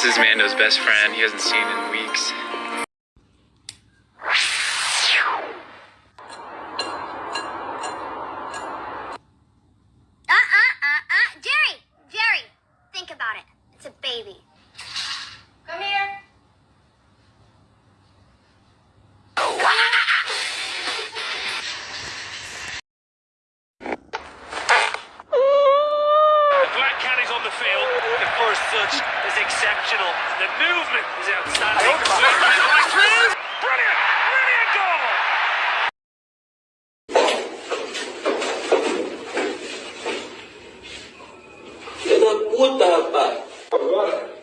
This is Mando's best friend. He hasn't seen in weeks. Uh, uh, uh, uh. Jerry! Jerry! Think about it. It's a baby. score as such is exceptional. The movement is outstanding. Brilliant! Brilliant goal! Puta, rapaz. What?